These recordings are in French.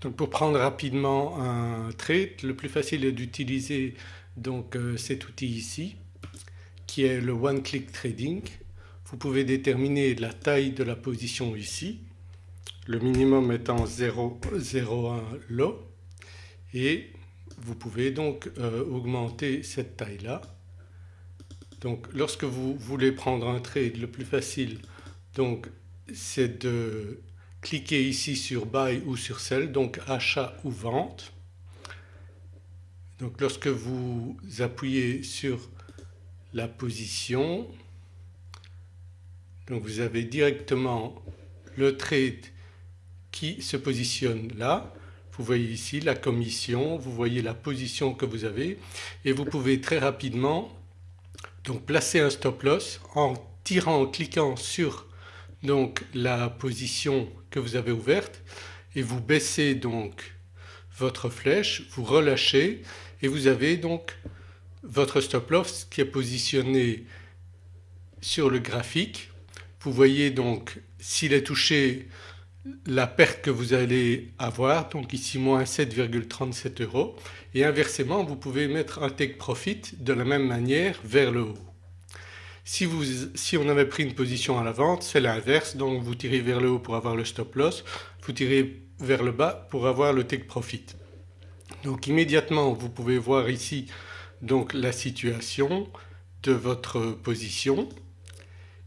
Donc pour prendre rapidement un trade le plus facile est d'utiliser donc euh, cet outil ici qui est le One Click Trading. Vous pouvez déterminer la taille de la position ici, le minimum étant 0,01 lot et vous pouvez donc euh, augmenter cette taille là. Donc lorsque vous voulez prendre un trade le plus facile donc c'est de cliquez ici sur Buy ou sur Sell donc achat ou vente. Donc lorsque vous appuyez sur la position donc vous avez directement le trade qui se positionne là. Vous voyez ici la commission, vous voyez la position que vous avez et vous pouvez très rapidement donc placer un stop loss en tirant, en cliquant sur donc la position que vous avez ouverte et vous baissez donc votre flèche, vous relâchez et vous avez donc votre stop loss qui est positionné sur le graphique. Vous voyez donc s'il est touché la perte que vous allez avoir donc ici moins 7,37 euros et inversement vous pouvez mettre un take profit de la même manière vers le haut. Si, vous, si on avait pris une position à la vente c'est l'inverse donc vous tirez vers le haut pour avoir le stop loss, vous tirez vers le bas pour avoir le take profit. Donc immédiatement vous pouvez voir ici donc la situation de votre position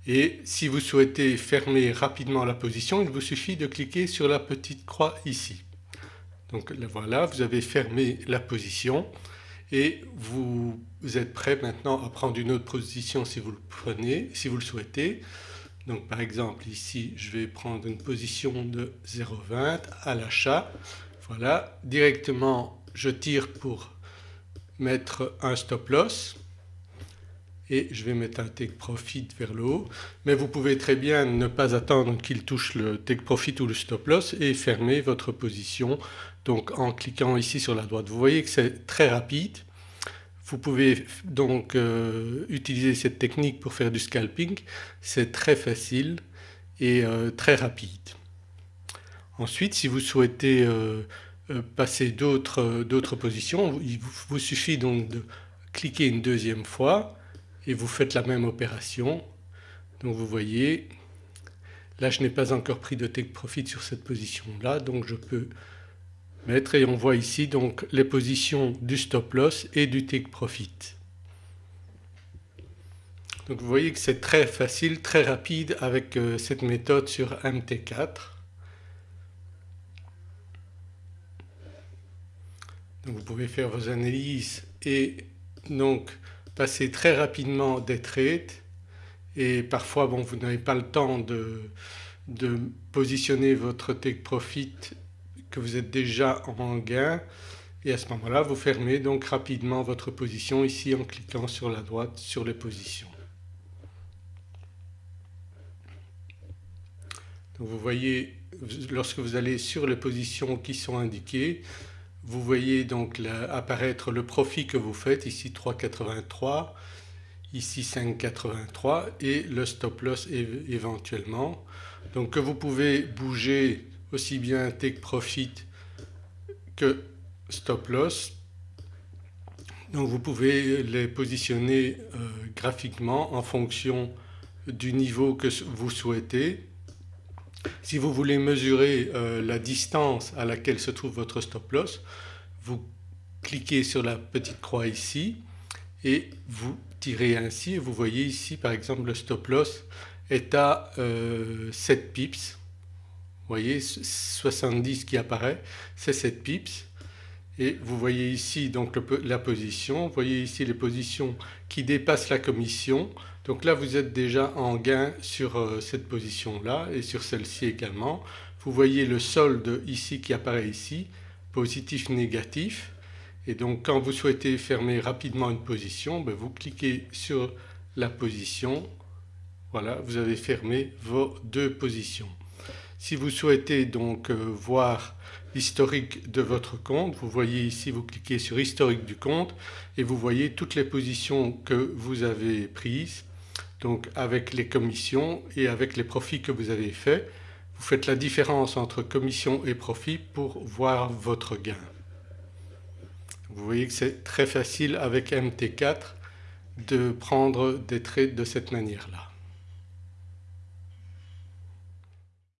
et si vous souhaitez fermer rapidement la position il vous suffit de cliquer sur la petite croix ici. Donc voilà vous avez fermé la position et vous êtes prêt maintenant à prendre une autre position si vous le prenez, si vous le souhaitez. Donc par exemple ici je vais prendre une position de 0,20 à l'achat. Voilà directement je tire pour mettre un stop loss et je vais mettre un take profit vers le haut mais vous pouvez très bien ne pas attendre qu'il touche le take profit ou le stop loss et fermer votre position donc en cliquant ici sur la droite. Vous voyez que c'est très rapide. Vous pouvez donc euh, utiliser cette technique pour faire du scalping, c'est très facile et euh, très rapide. Ensuite si vous souhaitez euh, passer d'autres positions il vous suffit donc de cliquer une deuxième fois et vous faites la même opération. Donc vous voyez là je n'ai pas encore pris de take profit sur cette position là donc je peux et on voit ici donc les positions du stop loss et du take profit. Donc vous voyez que c'est très facile, très rapide avec euh, cette méthode sur MT4. Donc vous pouvez faire vos analyses et donc passer très rapidement des trades et parfois bon vous n'avez pas le temps de, de positionner votre take profit que vous êtes déjà en gain et à ce moment-là vous fermez donc rapidement votre position ici en cliquant sur la droite sur les positions. Donc vous voyez lorsque vous allez sur les positions qui sont indiquées vous voyez donc apparaître le profit que vous faites ici 3,83 ici 5,83 et le stop loss éventuellement. Donc que vous pouvez bouger aussi bien take profit que stop loss. Donc vous pouvez les positionner euh, graphiquement en fonction du niveau que vous souhaitez si vous voulez mesurer euh, la distance à laquelle se trouve votre stop loss, vous cliquez sur la petite croix ici et vous tirez ainsi vous voyez ici par exemple le stop loss est à 7 euh, pips. Vous voyez 70 qui apparaît c'est 7 pips et vous voyez ici donc la position, vous voyez ici les positions qui dépassent la commission. Donc là vous êtes déjà en gain sur euh, cette position là et sur celle-ci également. Vous voyez le solde ici qui apparaît ici, positif, négatif et donc quand vous souhaitez fermer rapidement une position ben, vous cliquez sur la position, voilà vous avez fermé vos deux positions. Si vous souhaitez donc euh, voir l'historique de votre compte, vous voyez ici vous cliquez sur historique du compte et vous voyez toutes les positions que vous avez prises donc avec les commissions et avec les profits que vous avez faits. vous faites la différence entre commission et profit pour voir votre gain. Vous voyez que c'est très facile avec MT4 de prendre des trades de cette manière-là.